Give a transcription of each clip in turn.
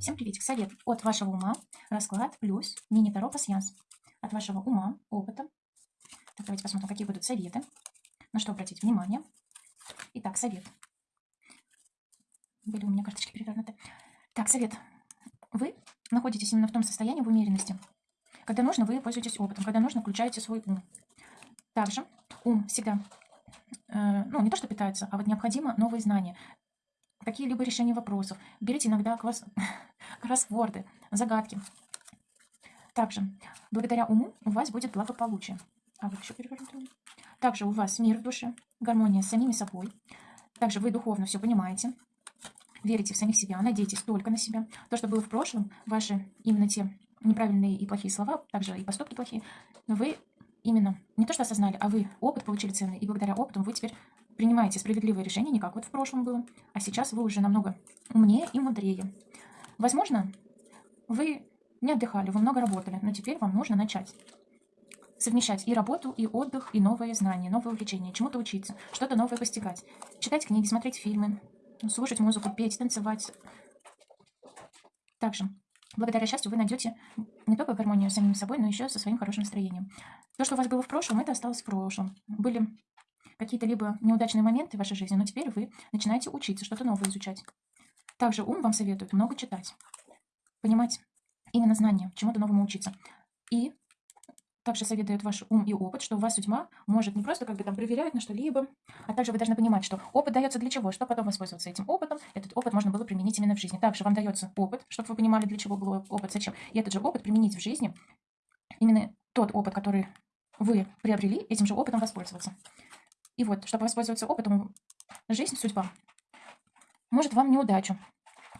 Всем приветик. Совет от вашего ума, расклад плюс мини-таро пассианс. От вашего ума, опыта. Так, давайте посмотрим, какие будут советы. На что обратить внимание. Итак, совет. Были у меня карточки перевернуты. Так, совет. Вы находитесь именно в том состоянии, в умеренности. Когда нужно, вы пользуетесь опытом. Когда нужно, включаете свой ум. Также ум всегда, э, ну, не то, что питается, а вот необходимо новые знания какие-либо решения вопросов. Берите иногда кросс... кроссворды, загадки. Также, благодаря уму у вас будет благополучие. А вот еще. Также у вас мир в душе, гармония с самими собой. Также вы духовно все понимаете, верите в самих себя, надейтесь только на себя. То, что было в прошлом, ваши именно те неправильные и плохие слова, также и поступки плохие, вы именно не то что осознали, а вы опыт получили ценный, и благодаря опыту вы теперь принимаете справедливые решения, не как вот в прошлом было, а сейчас вы уже намного умнее и мудрее. Возможно, вы не отдыхали, вы много работали, но теперь вам нужно начать совмещать и работу, и отдых, и новые знания, новые увлечения, чему-то учиться, что-то новое постигать, читать книги, смотреть фильмы, слушать музыку, петь, танцевать. Также, благодаря счастью, вы найдете не только гармонию с самим собой, но еще со своим хорошим настроением. То, что у вас было в прошлом, это осталось в прошлом. Были какие-то либо неудачные моменты в вашей жизни, но теперь вы начинаете учиться, что-то новое изучать. Также ум вам советует много читать, понимать именно знания, чему-то новому учиться. И также советует ваш ум и опыт, что у вас судьба может не просто как бы там проверять на что-либо, а также вы должны понимать, что опыт дается для чего, чтобы потом воспользоваться этим опытом. Этот опыт можно было применить именно в жизни. Также вам дается опыт, чтобы вы понимали, для чего был опыт, зачем. И этот же опыт применить в жизни, именно тот опыт, который вы приобрели, этим же опытом воспользоваться. И вот, чтобы воспользоваться опытом, жизнь, судьба может вам неудачу.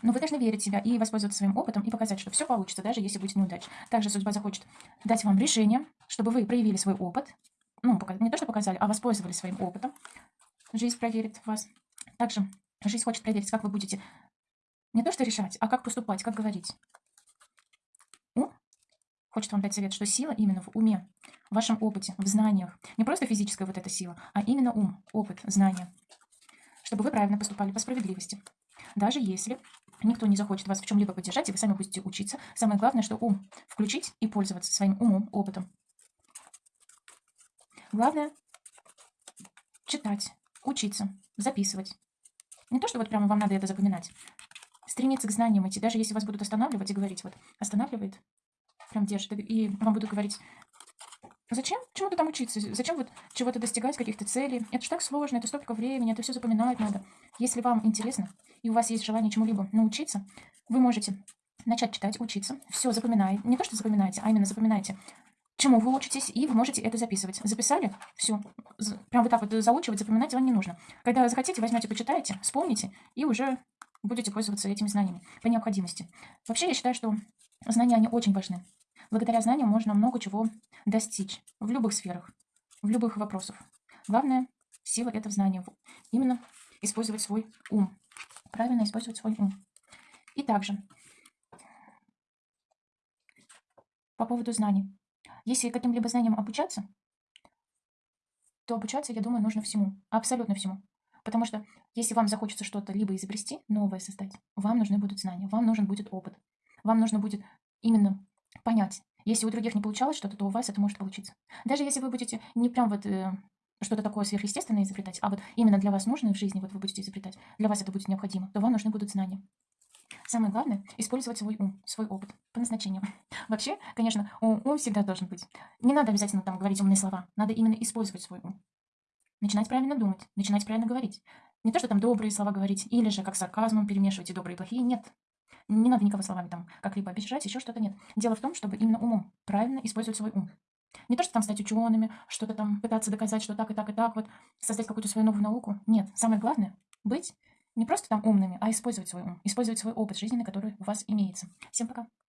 Но вы должны верить в себя и воспользоваться своим опытом и показать, что все получится, даже если будет неудача. Также судьба захочет дать вам решение, чтобы вы проявили свой опыт. Ну, не то, что показали, а воспользовались своим опытом. Жизнь проверит вас. Также жизнь хочет проверить, как вы будете не то, что решать, а как поступать, как говорить хочет вам дать совет, что сила именно в уме, в вашем опыте, в знаниях. Не просто физическая вот эта сила, а именно ум, опыт, знания. Чтобы вы правильно поступали по справедливости. Даже если никто не захочет вас в чем-либо поддержать, и вы сами будете учиться, самое главное, что ум включить и пользоваться своим умом, опытом. Главное читать, учиться, записывать. Не то, что вот прямо вам надо это запоминать. Стремиться к знаниям идти, даже если вас будут останавливать и говорить, вот, останавливает, прям держит. И вам будут говорить, зачем чему-то там учиться? Зачем вот чего-то достигать, каких-то целей? Это же так сложно, это столько времени, это все запоминать надо. Если вам интересно, и у вас есть желание чему-либо научиться, вы можете начать читать, учиться. Все запоминаете. Не то, что запоминаете, а именно запоминаете, чему вы учитесь, и вы можете это записывать. Записали? Все. Прям вот так вот заучивать, запоминать вам не нужно. Когда захотите, возьмете, почитаете, вспомните, и уже будете пользоваться этими знаниями по необходимости. Вообще, я считаю, что знания, они очень важны. Благодаря знаниям можно много чего достичь в любых сферах, в любых вопросах. Главное, сила – это в знании. Именно использовать свой ум. Правильно использовать свой ум. И также, по поводу знаний. Если каким-либо знаниям обучаться, то обучаться, я думаю, нужно всему. Абсолютно всему. Потому что если вам захочется что-то либо изобрести, новое создать, вам нужны будут знания, вам нужен будет опыт. Вам нужно будет именно понять. Если у других не получалось что-то, то у вас это может получиться. Даже если вы будете не прям вот э, что-то такое сверхъестественное изобретать, а вот именно для вас нужное в жизни, вот вы будете изобретать, для вас это будет необходимо, то вам нужны будут знания. Самое главное – использовать свой ум, свой опыт по назначению. Вообще, конечно, ум, ум всегда должен быть. Не надо обязательно там говорить умные слова, надо именно использовать свой ум. Начинать правильно думать, начинать правильно говорить. Не то, что там добрые слова говорить, или же как сарказмом перемешивать и добрые и плохие, нет. Не надо никого словами там как-либо обижать, еще что-то нет. Дело в том, чтобы именно умом правильно использовать свой ум. Не то, что там стать учеными, что-то там пытаться доказать, что так и так и так, вот создать какую-то свою новую науку. Нет, самое главное быть не просто там умными, а использовать свой ум, использовать свой опыт жизненный, который у вас имеется. Всем пока.